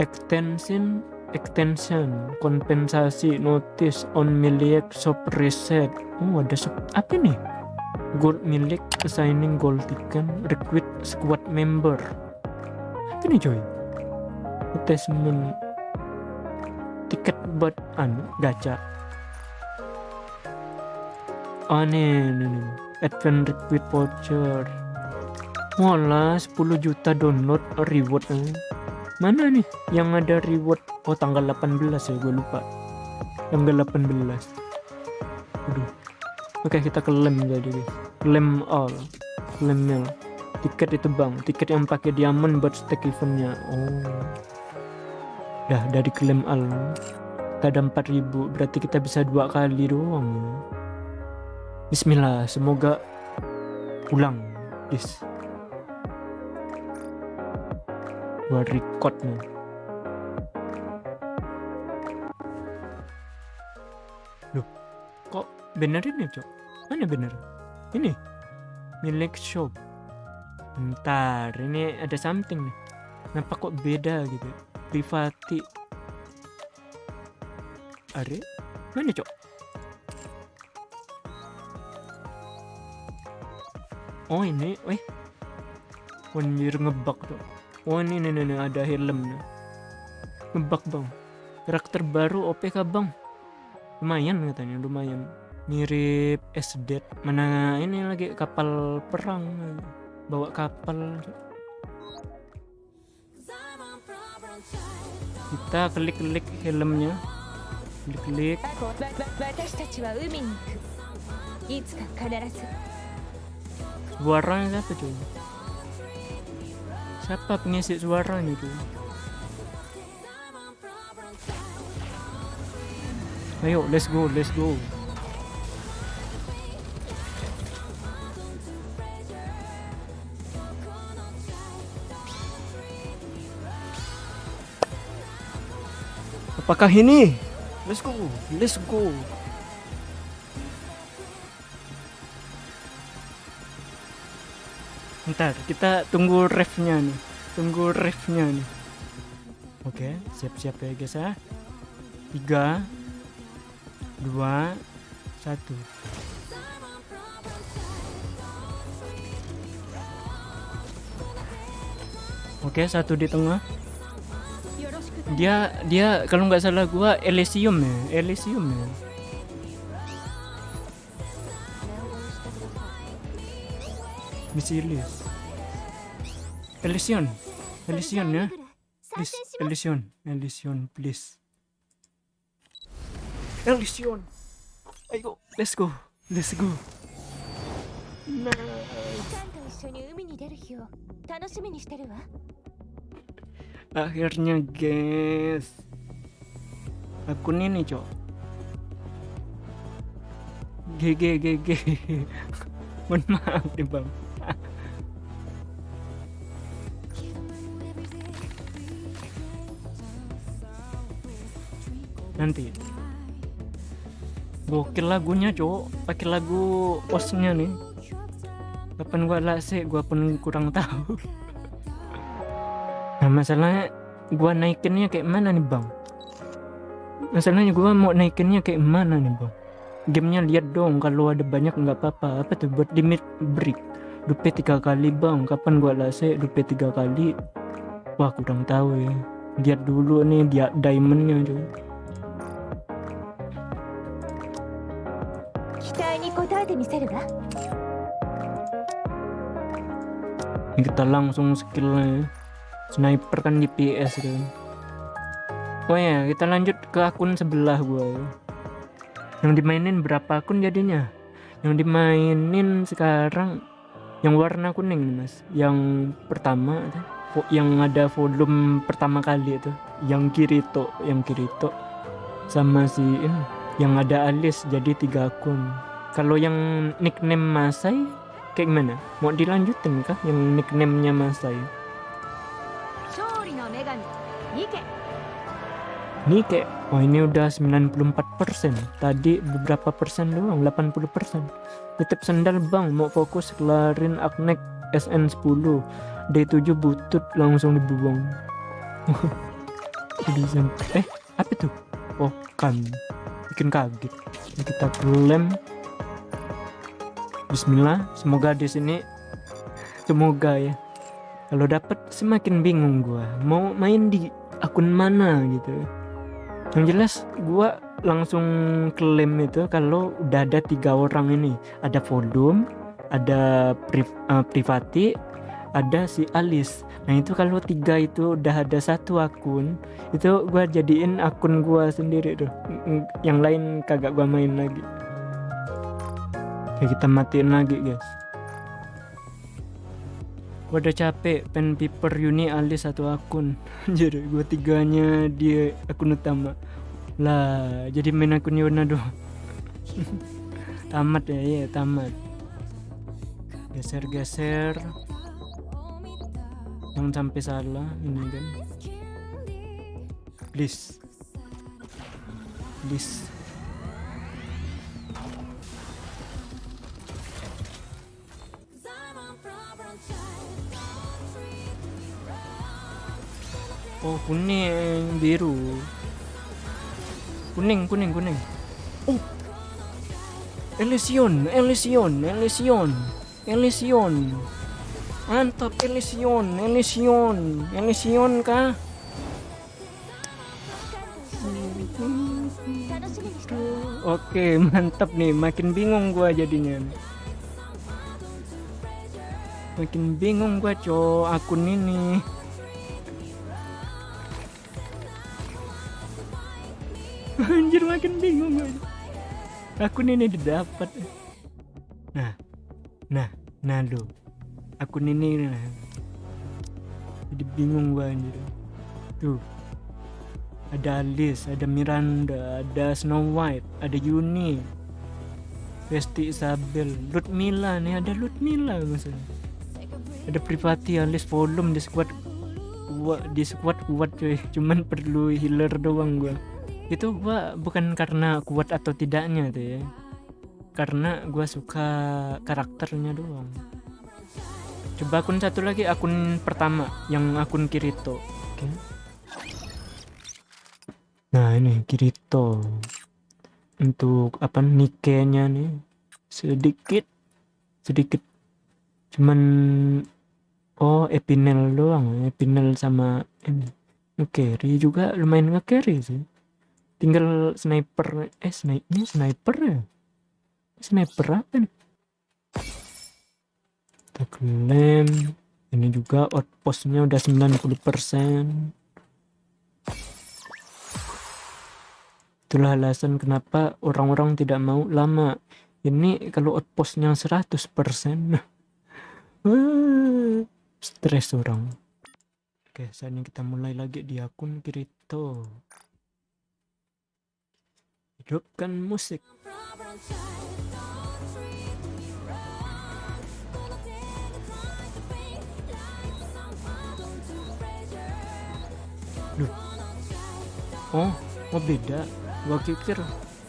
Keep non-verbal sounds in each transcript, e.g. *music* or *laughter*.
extension extension kompensasi notice on milik shop reset oh ada shop apa nih? Gold milik assigning gold ticket recruit squad member. Apa nih coy? Attachment. Tiket buat anu gacha. Oh nih nih, nih. advance recruit voucher. Walah 10 juta download reward eh. Mana nih? Yang ada reward. Oh tanggal 18 ya gue lupa. Tanggal 18 Aduh. Oke kita klaim jadi guys Klaim all. Klaim mail Tiket itu bang. Tiket yang pakai diamond buat stake eventnya. Oh. Dah dari klaim all. Kita ada 4000 Berarti kita bisa dua kali doang. Bismillah Semoga Pulang. Yes Gua record nih. Loh Kok benerin ya cok? Mana bener? Ini Milik shop. Bentar Ini ada something nih. Kenapa kok beda gitu? Privati. Are? Mana cok? Oh ini Weh Anjir ngebug tuh Oh ini nih, nih, ada helm nih. Ngebak bang. Karakter baru OP kah bang? Lumayan katanya, lumayan. Mirip SD. Mana ini lagi kapal perang. Bawa kapal. Kita klik-klik helmnya. Klik-klik. Suaranya apa cuy? Siapa pengisi suaranya itu? Ayo, let's go, let's go. Apakah ini? Let's go, let's go. Ntar kita tunggu refnya nih, tunggu riffnya nih oke siap-siap ya guys ya. Tiga dua satu. Oke satu di tengah. Dia dia kalau nggak salah gua Elysium ya? Elysium ya? Misilis. Elysion. Elysion ya. Please, Elysion. Elysion, please. Elysion. Ayo, let's go. Let's go. Akhirnya, guys. Akun ini, cok. GG GG. *laughs* Mohon maaf nih, Bang. Nanti. Gokil lagunya, Cok. Pakai lagu osnya nih. Kapan gua lase, gua pun kurang tahu. *laughs* Nah masalahnya gua naikinnya kayak mana nih bang? Masalahnya gua mau naikinnya kayak mana nih bang? Gamenya lihat dong kalau ada banyak nggak apa-apa. Apa tuh buat limit break? Dupe tiga kali bang. Kapan gua lase dupe tiga kali? Wah kurang tahu ya. Lihat dulu nih dia diamondnya tuh. 待に応えてみせるわ Ini kita langsung skillnya. Sniper kan di PS kan. Oh ya kita lanjut ke akun sebelah gua ya. Yang dimainin berapa akun jadinya? Yang dimainin sekarang yang warna kuning nih, mas. Yang pertama tuh, vo- yang ada volume pertama kali itu, yang Kirito, yang Kirito sama si ini yang ada alis jadi tiga akun. kalau yang nickname Masai kayak gimana? Mau dilanjutin kah yang nickname-nya Masai? Ini kayak, oh ini udah 94%, tadi beberapa persen doang, 80%. Tetep sendal bang, mau fokus kelarin aknek SN10, D7 butut langsung dibuang. *laughs* Eh apa tuh? Oh kan, bikin kaget. Kita klaim Bismillah semoga di sini semoga ya kalau dapat semakin bingung gua mau main di akun mana gitu. Yang jelas gua langsung klaim itu kalau udah ada tiga orang ini. Ada volume ada priv, eh, privati ada si Alis. Nah itu kalau tiga itu udah ada satu akun itu gua jadiin akun gua sendiri tuh. Yang lain kagak gua main lagi Oke kita matiin lagi guys. Gua udah capek pen paper uni Alis satu akun. *laughs* Jadi gua tiganya dia akun utama. Lah jadi main akun Yona doang. *laughs* Tamat ya iya tamat. Geser-geser. Jangan sampai salah ini kan. Please. Please oh kuning biru kuning kuning kuning oh Elysion Elysion Elysion Elysion mantap Elysion Elysion Elysion kah Oke, *laughs* mantap nih. Makin bingung gua jadinya. Makin bingung gua, cowok akun ini. Anjir makin bingung gua. Akun ini didapat. Nah. Nah, nah lo. Akun ini nah. Jadi bingung gua anjir. Tuh ada Alice, ada Miranda, ada Snow White, ada Yuni, Resti Isabel, Ludmilla nih ada Ludmilla maksudnya. Ada privati Alice volume di squad kuat di squad kuat cuy, cuman perlu healer doang gua. Itu gua bukan karena kuat atau tidaknya tuh ya. Karena gua suka karakternya doang. Coba akun satu lagi akun pertama yang akun Kirito. Oke. Nah ini Kirito untuk apa nikenya nih sedikit sedikit cuman oh Epinel doang Epinel sama ini nge-carry juga lumayan nge-carry sih tinggal sniper eh sniper ini sniper ya sniper apa nih kita klaim ini juga outpostnya udah 90% Itulah alasan kenapa orang-orang tidak mau lama. Ini kalau outpostnya 100%. *laughs* Wah, stres orang. Oke, saat ini kita mulai lagi di akun Kirito hidupkan musik. Duh. Oh, oh beda. Gua pikir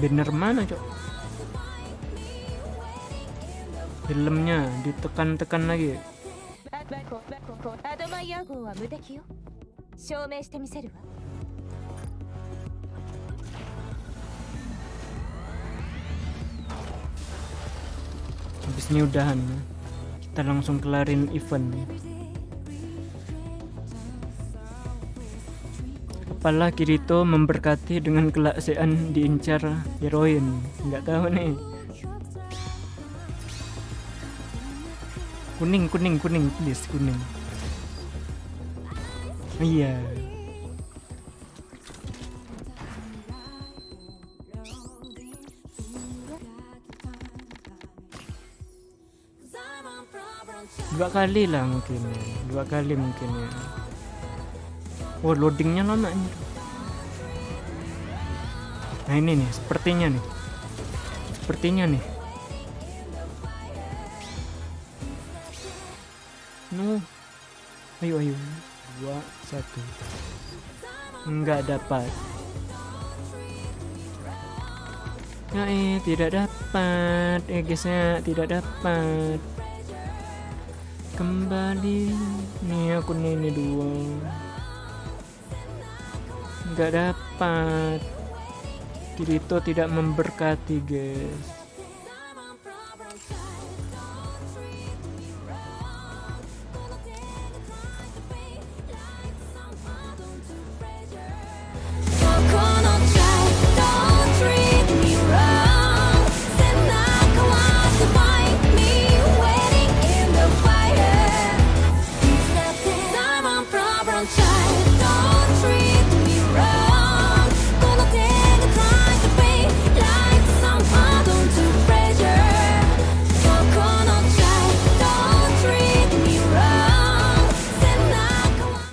banner mana, Cok? Filmnya ditekan-tekan lagi. Habis ini udahan. Ya. kita langsung kelarin event. Kepala Kirito memberkati dengan kelaksian diincar heroin. Nggak tahu nih. Kuning kuning kuning please kuning. Iya dua kali lah mungkin dua kali mungkin ya. Oh loadingnya lama ini. Nah ini nih sepertinya nih. Sepertinya nih. No ayo ayo. Dua satu. Nggak dapat. Ya eh tidak dapat. Eh guys ya tidak dapat kembali. Nih akun ini dua. Nggak dapat. Kirito tidak memberkati guys